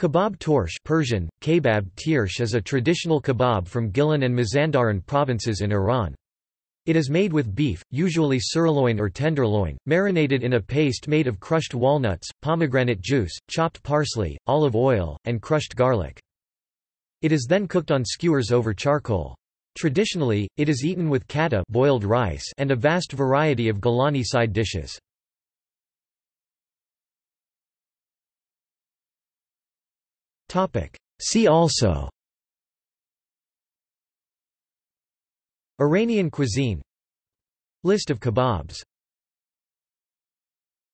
Kebab torsh Persian, kebab tirsh is a traditional kebab from Gilan and Mazandaran provinces in Iran. It is made with beef, usually sirloin or tenderloin, marinated in a paste made of crushed walnuts, pomegranate juice, chopped parsley, olive oil, and crushed garlic. It is then cooked on skewers over charcoal. Traditionally, it is eaten with kata boiled rice and a vast variety of Gilani side dishes. See also. Iranian cuisine. List of kebabs